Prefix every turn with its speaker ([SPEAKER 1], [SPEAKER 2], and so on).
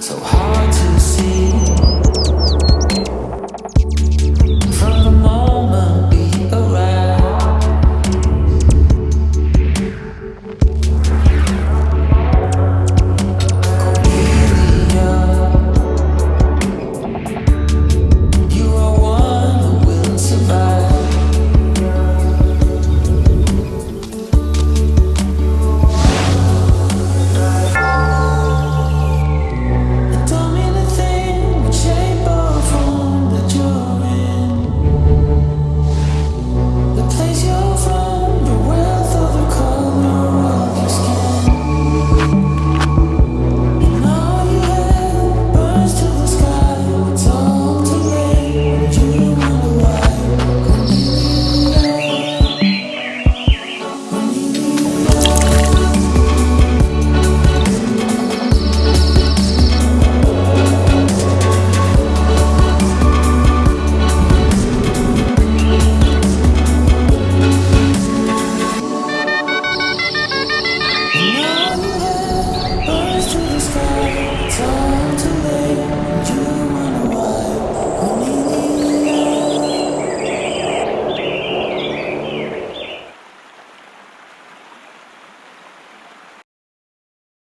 [SPEAKER 1] So